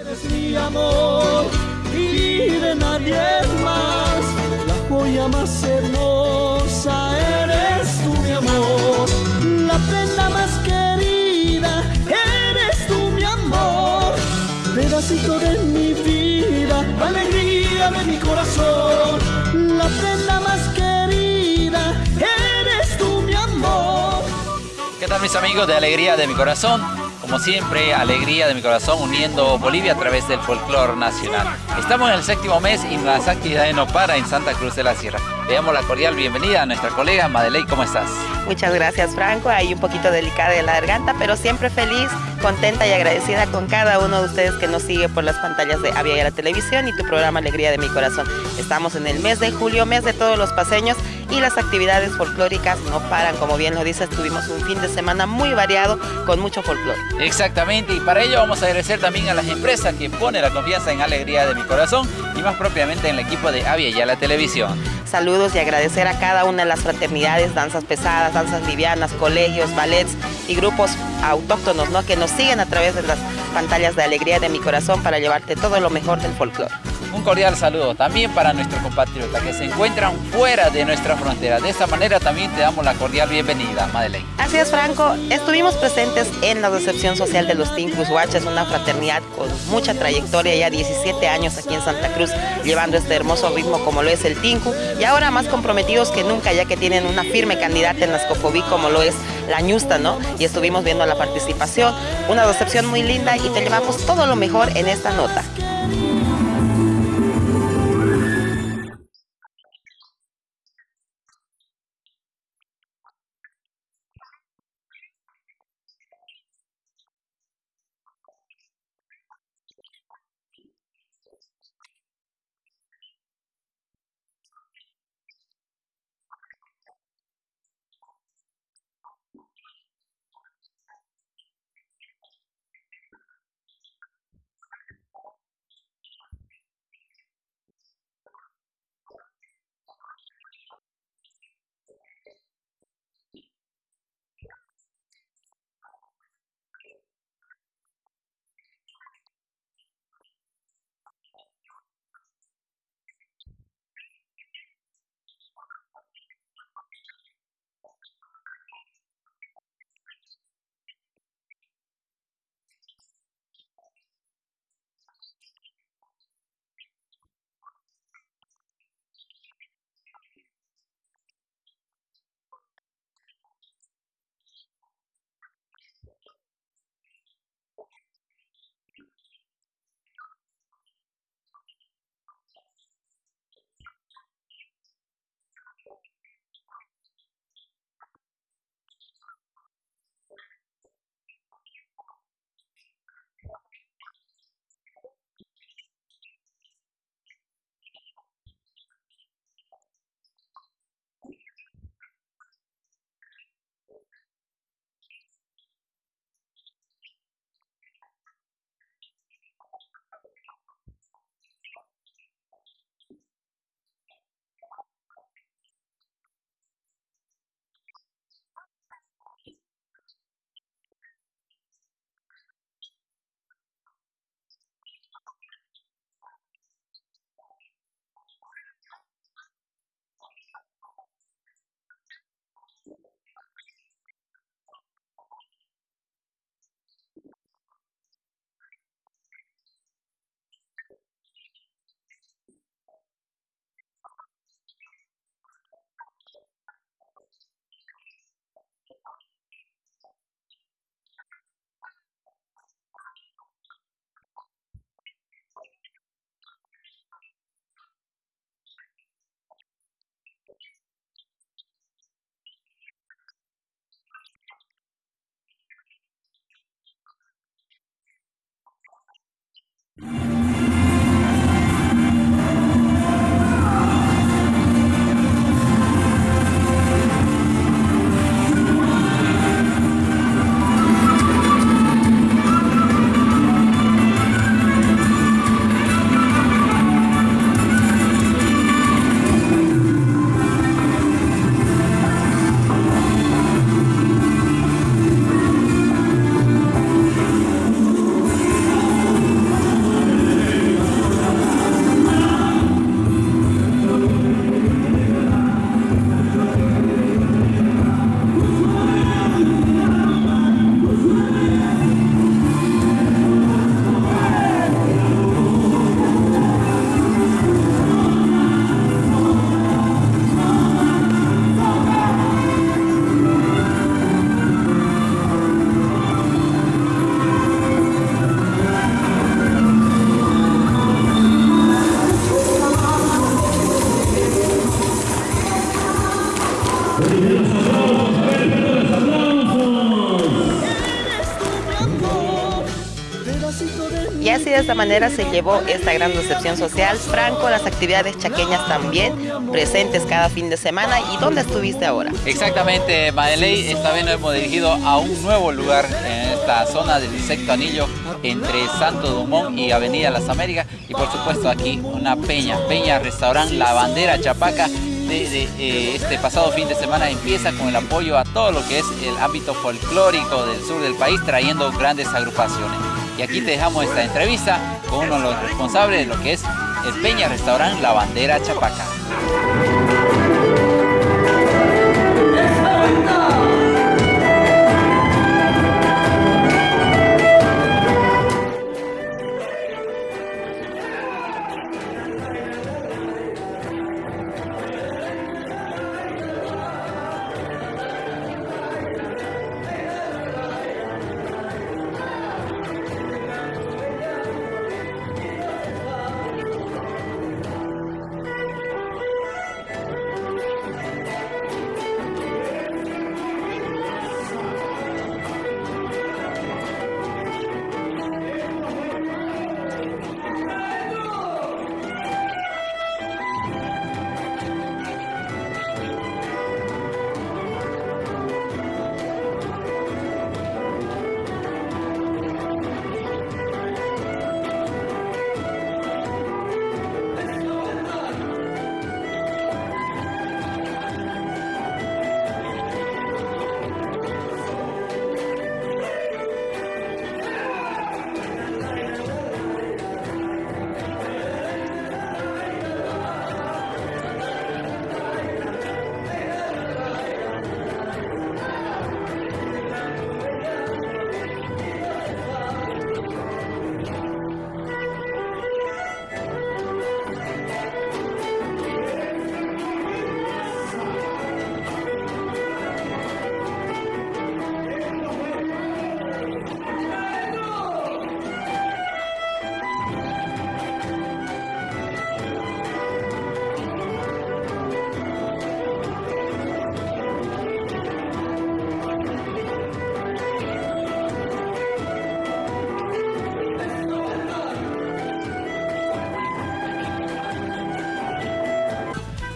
Eres mi amor y de nadie más, la joya más hermosa eres tú mi amor, la prenda más querida eres tú mi amor, pedacito de mi vida, alegría de mi corazón, la prenda más querida eres tú mi amor. ¿Qué tal mis amigos de Alegría de mi Corazón? Como siempre, alegría de mi corazón uniendo Bolivia a través del folclore nacional. Estamos en el séptimo mes y las actividades no para en Santa Cruz de la Sierra. Le damos la cordial bienvenida a nuestra colega Madeley, ¿cómo estás? Muchas gracias Franco, ahí un poquito delicada de la garganta, pero siempre feliz, contenta y agradecida con cada uno de ustedes que nos sigue por las pantallas de Avia y la televisión y tu programa Alegría de mi Corazón. Estamos en el mes de julio, mes de todos los paseños y las actividades folclóricas no paran, como bien lo dices, tuvimos un fin de semana muy variado con mucho folclore. Exactamente, y para ello vamos a agradecer también a las empresas que ponen la confianza en Alegría de mi Corazón y más propiamente en el equipo de Avia y la televisión. Saludos y agradecer a cada una de las fraternidades, danzas pesadas, danzas livianas, colegios, ballets y grupos autóctonos ¿no? que nos siguen a través de las pantallas de Alegría de mi Corazón para llevarte todo lo mejor del folclore. Un cordial saludo también para nuestros compatriotas que se encuentran fuera de nuestra frontera. De esta manera también te damos la cordial bienvenida, Madeleine. Así es, Franco. Estuvimos presentes en la recepción social de los Tincus Huachas, una fraternidad con mucha trayectoria, ya 17 años aquí en Santa Cruz, llevando este hermoso ritmo como lo es el Tinku, y ahora más comprometidos que nunca, ya que tienen una firme candidata en las Cofobí como lo es la Ñusta, ¿no? Y estuvimos viendo la participación, una recepción muy linda y te llevamos todo lo mejor en esta nota. you manera se llevó esta gran recepción social. Franco, las actividades chaqueñas también presentes cada fin de semana. ¿Y dónde estuviste ahora? Exactamente, Madeley, esta vez nos hemos dirigido a un nuevo lugar en esta zona del insecto anillo entre Santo Dumont y Avenida Las Américas y por supuesto aquí una peña, peña restaurante La Bandera Chapaca de, eh, este pasado fin de semana empieza con el apoyo a todo lo que es el ámbito folclórico del sur del país, trayendo grandes agrupaciones. Y aquí te dejamos esta entrevista con uno de los responsables de lo que es el Peña Restaurante La Bandera Chapaca.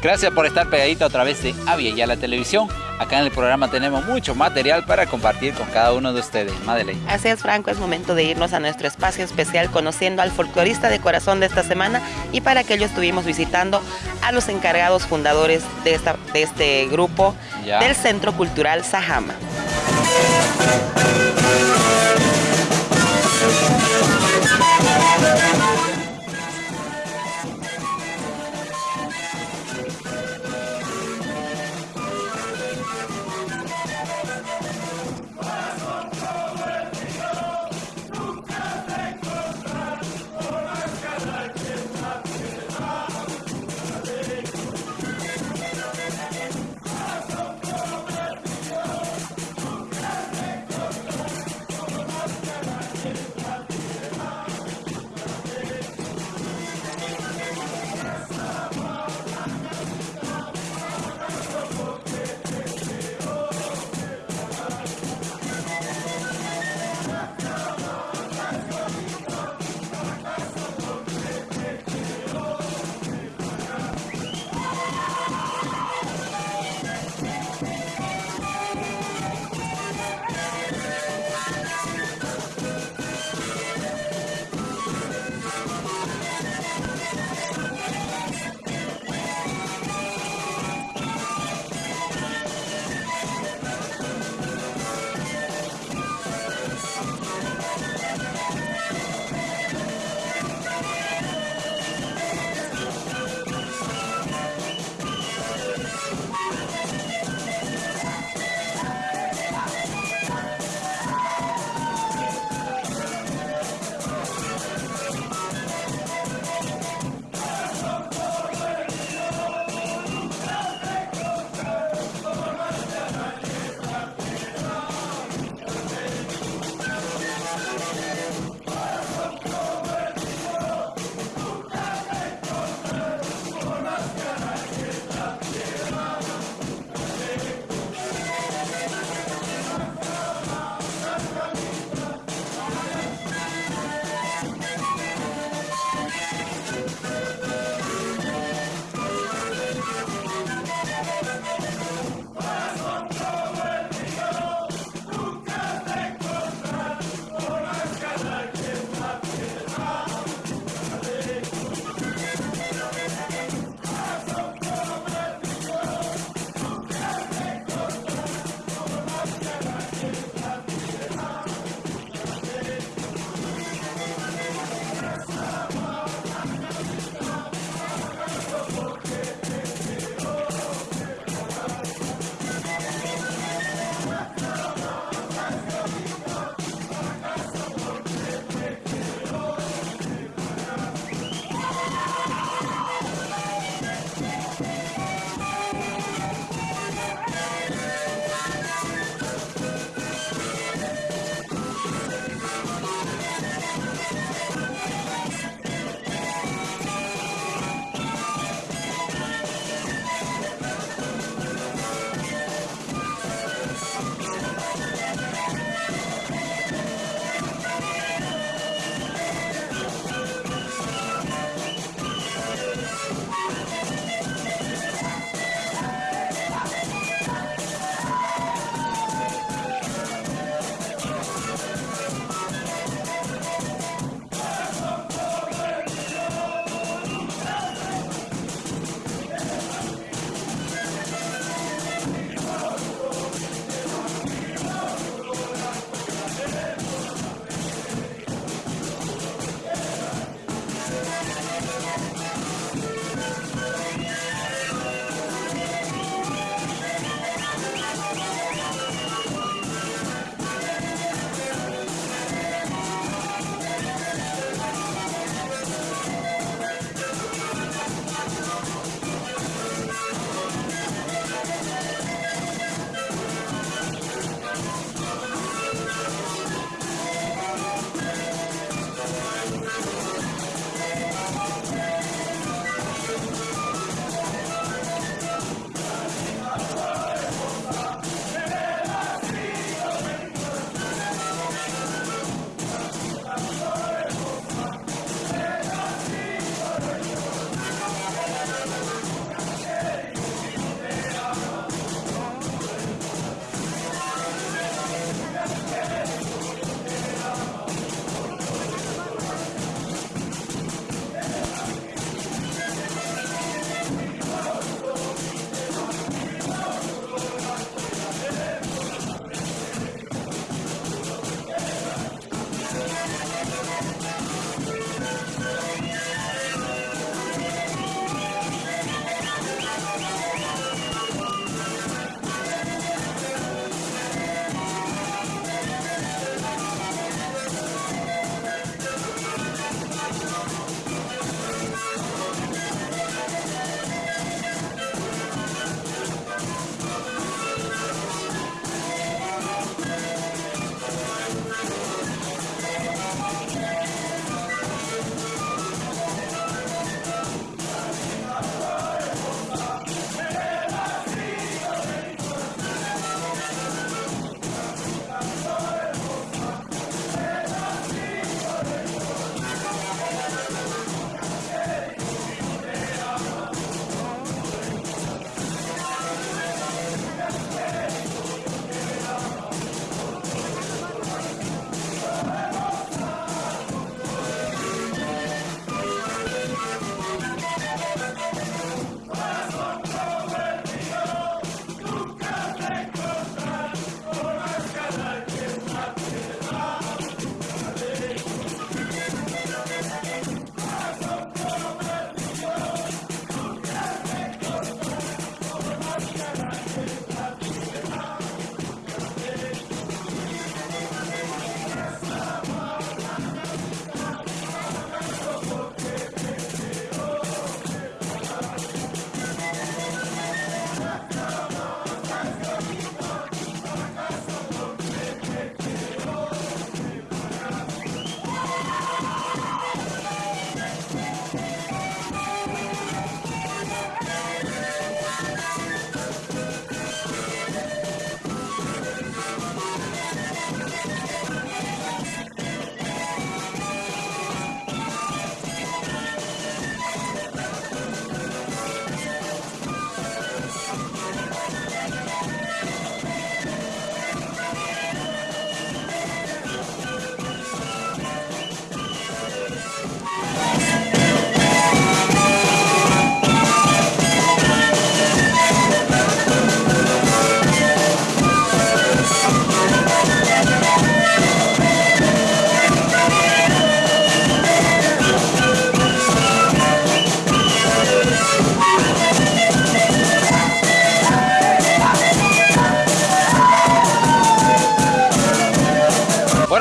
Gracias por estar pegadito a través de Avia y a la televisión. Acá en el programa tenemos mucho material para compartir con cada uno de ustedes. Madeleine. Así es, Franco, es momento de irnos a nuestro espacio especial conociendo al folclorista de corazón de esta semana y para que ello estuvimos visitando a los encargados fundadores de, esta, de este grupo del Centro Cultural Sajama.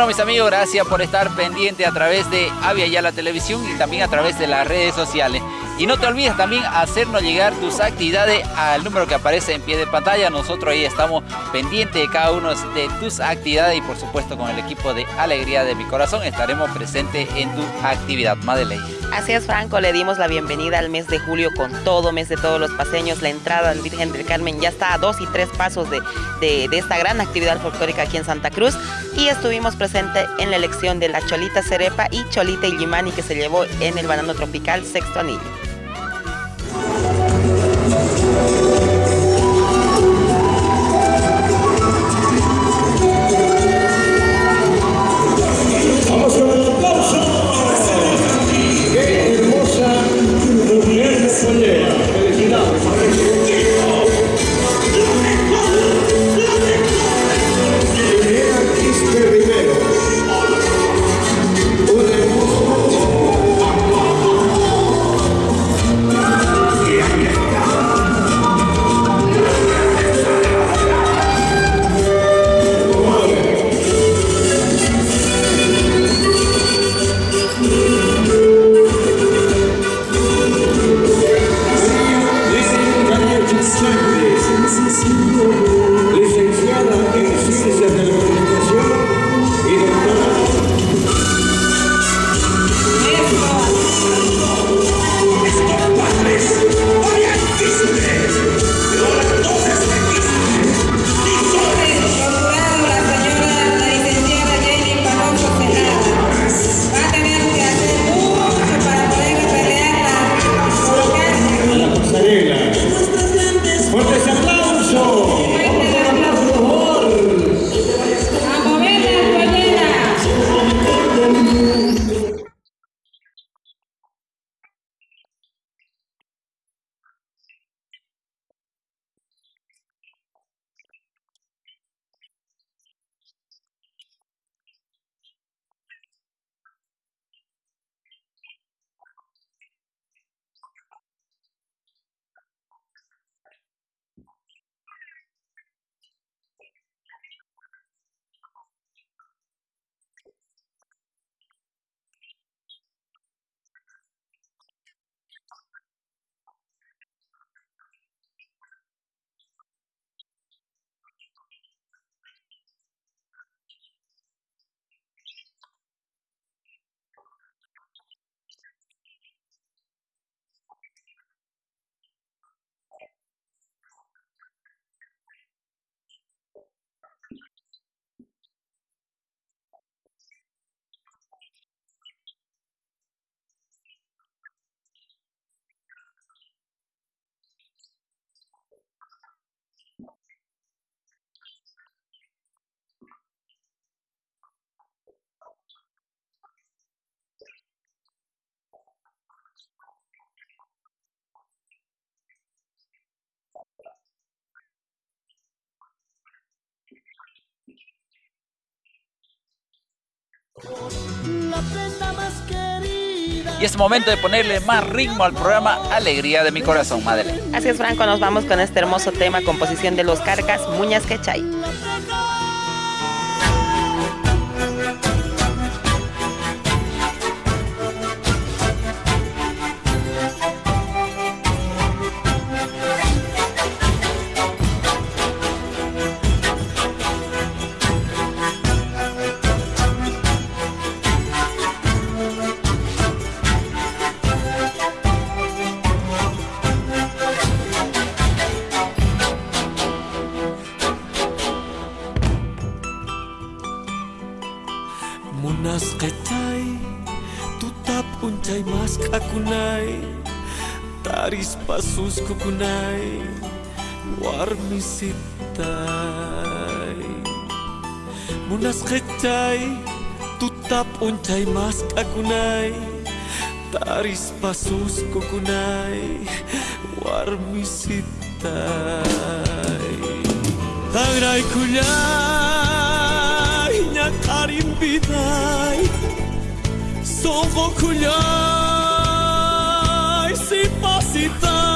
Amigos, gracias por estar pendiente a través de Avia Ya la Televisión y también a través de las redes sociales. Y no te olvides también hacernos llegar tus actividades al número que aparece en pie de pantalla. Nosotros ahí estamos pendientes de cada uno de tus actividades y por supuesto con el equipo de Alegría de mi Corazón estaremos presentes en tu actividad. Madeleine. Así es, Franco, le dimos la bienvenida al mes de julio con todo, mes de todos los paseños. La entrada al Virgen del Carmen ya está a dos y tres pasos de, de, esta gran actividad folclórica aquí en Santa Cruz. Y estuvimos presentes en la elección de la Cholita Cerepa y Cholita Illimani que se llevó en el banano tropical sexto anillo. Y es momento de ponerle más ritmo al programa Alegría de mi Corazón, Madeleine. Así es, Franco, nos vamos con este hermoso tema, composición de los Carcas, Muñas Quechay. uncay maska kunai Taris pasus kukunai Warmi sitai. Munas kecai Tutap uncay maska kunai Taris pasus kukunai Warmi sitai. Tangrai kunai Sou rouco se fosse tão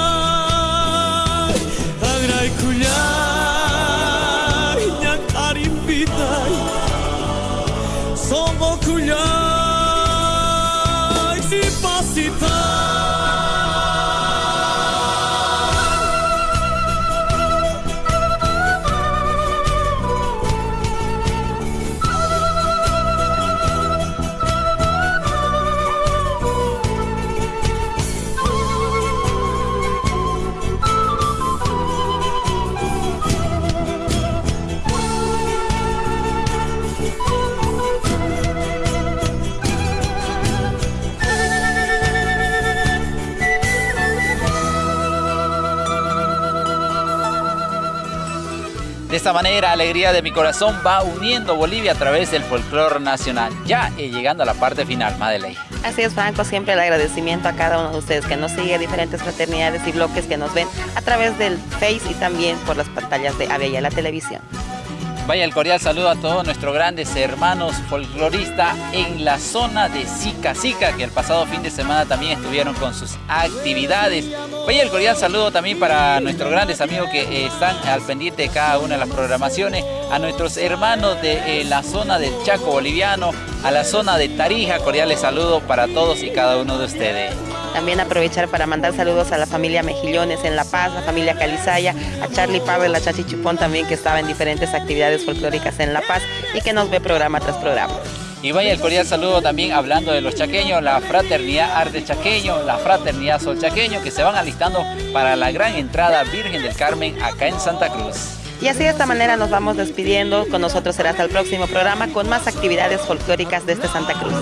De esta manera, Alegría de mi Corazón va uniendo Bolivia a través del folclore nacional, ya eh, llegando a la parte final, Madeleine. Así es, Franco, siempre el agradecimiento a cada uno de ustedes que nos sigue, diferentes fraternidades y bloques que nos ven a través del Face y también por las pantallas de Avella la televisión. Vaya el cordial saludo a todos nuestros grandes hermanos folcloristas en la zona de Sica Sica, que el pasado fin de semana también estuvieron con sus actividades. Vaya el cordial saludo también para nuestros grandes amigos que eh, están al pendiente de cada una de las programaciones, a nuestros hermanos de eh, la zona del Chaco boliviano, a la zona de Tarija, cordiales saludos para todos y cada uno de ustedes. También aprovechar para mandar saludos a la familia Mejillones en La Paz, la familia Calizaya, a Charlie Pablo, la Chachi Chupón también que estaba en diferentes actividades folclóricas en La Paz y que nos ve programa tras programa. Y vaya el cordial saludo también hablando de los chaqueños, la fraternidad Arte Chaqueño, la fraternidad Sol Chaqueño, que se van alistando para la gran entrada Virgen del Carmen acá en Santa Cruz. Y así de esta manera nos vamos despidiendo. Con nosotros será hasta el próximo programa con más actividades folclóricas desde Santa Cruz.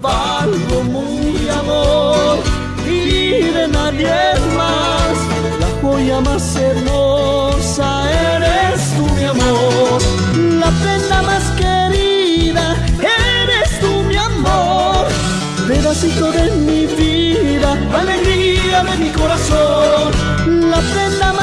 Valgo muy amor y de nadie más. La joya más hermosa eres tú mi amor, la prenda más querida eres tú mi amor. Pedacito de mi vida, alegría de mi corazón, la prenda más